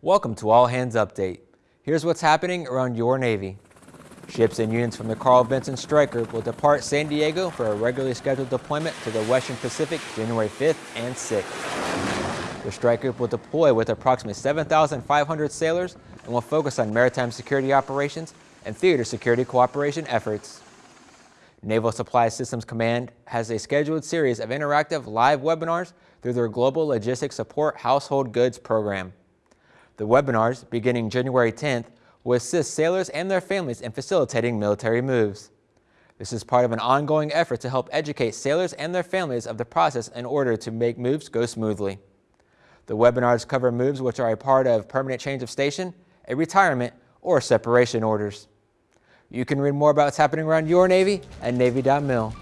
Welcome to All Hands Update. Here's what's happening around your Navy. Ships and units from the Carl Vinson Stryker will depart San Diego for a regularly scheduled deployment to the Western Pacific January 5th and 6th. The strike group will deploy with approximately 7,500 sailors and will focus on maritime security operations and theater security cooperation efforts. Naval Supply Systems Command has a scheduled series of interactive live webinars through their Global Logistics Support Household Goods program. The webinars, beginning January 10th, will assist sailors and their families in facilitating military moves. This is part of an ongoing effort to help educate sailors and their families of the process in order to make moves go smoothly. The webinars cover moves which are a part of permanent change of station, a retirement, or separation orders. You can read more about what's happening around your Navy at Navy.mil.